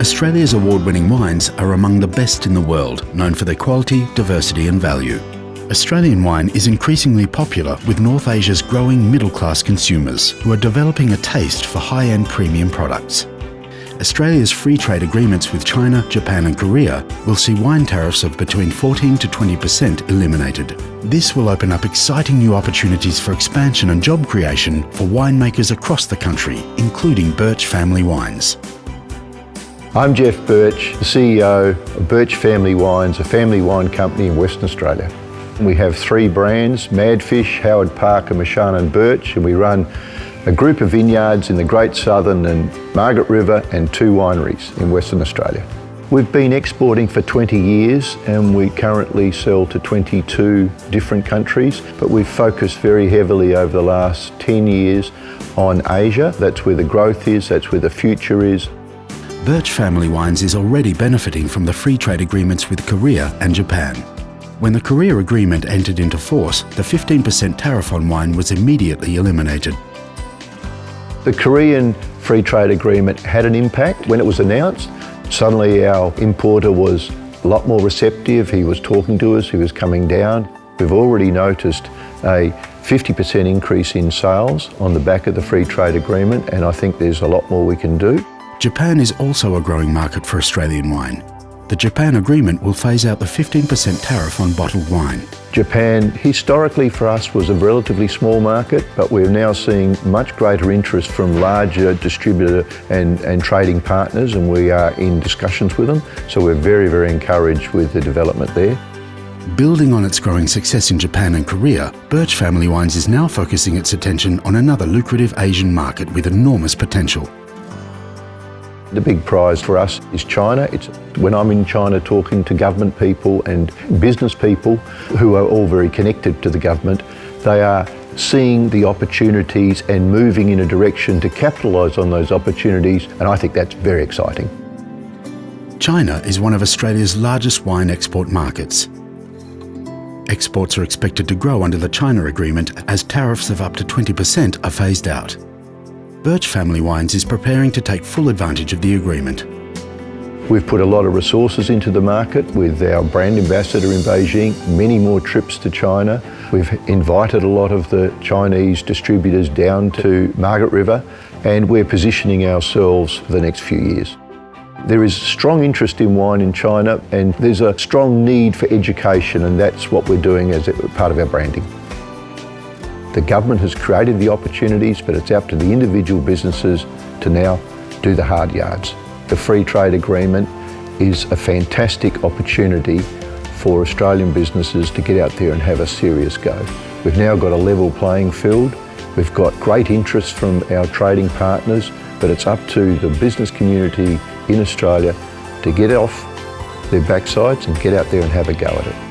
Australia's award-winning wines are among the best in the world, known for their quality, diversity and value. Australian wine is increasingly popular with North Asia's growing middle-class consumers who are developing a taste for high-end premium products. Australia's free trade agreements with China, Japan and Korea will see wine tariffs of between 14 to 20% eliminated. This will open up exciting new opportunities for expansion and job creation for winemakers across the country, including Burch Family Wines. I'm Jeff Burch, the CEO of Burch Family Wines, a family wine company in Western Australia. We have three brands, Madfish, Howard Park and Marchand and Burch, and we run a group of vineyards in the Great Southern and Margaret River and two wineries in Western Australia. We've been exporting for 20 years and we currently sell to 22 different countries, but we've focused very heavily over the last 10 years on Asia. That's where the growth is, that's where the future is. Burch Family Wines is already benefiting from the free trade agreements with Korea and Japan. When the Korea agreement entered into force, the 15% tariff on wine was immediately eliminated. The Korean free trade agreement had an impact. When it was announced, suddenly our importer was a lot more receptive. He was talking to us, he was coming down. We've already noticed a 50% increase in sales on the back of the free trade agreement and I think there's a lot more we can do. Japan is also a growing market for Australian wine. The Japan agreement will phase out the 15% tariff on bottled wine. Japan historically for us was a relatively small market but we're now seeing much greater interest from larger distributor and, and trading partners and we are in discussions with them so we're very very encouraged with the development there. Building on its growing success in Japan and Korea, Burch Family Wines is now focusing its attention on another lucrative Asian market with enormous potential, the big prize for us is China. It's when I'm in China talking to government people and business people who are all very connected to the government, they are seeing the opportunities and moving in a direction to capitalise on those opportunities and I think that's very exciting. China is one of Australia's largest wine export markets. Exports are expected to grow under the China Agreement as tariffs of up to 20% are phased out. Burch Family Wines is preparing to take full advantage of the agreement. We've put a lot of resources into the market with our brand ambassador in Beijing, many more trips to China. We've invited a lot of the Chinese distributors down to Margaret River and we're positioning ourselves for the next few years. There is strong interest in wine in China and there's a strong need for education and that's what we're doing as part of our branding. The government has created the opportunities, but it's up to the individual businesses to now do the hard yards. The free trade agreement is a fantastic opportunity for Australian businesses to get out there and have a serious go. We've now got a level playing field. We've got great interest from our trading partners, but it's up to the business community in Australia to get off their backsides and get out there and have a go at it.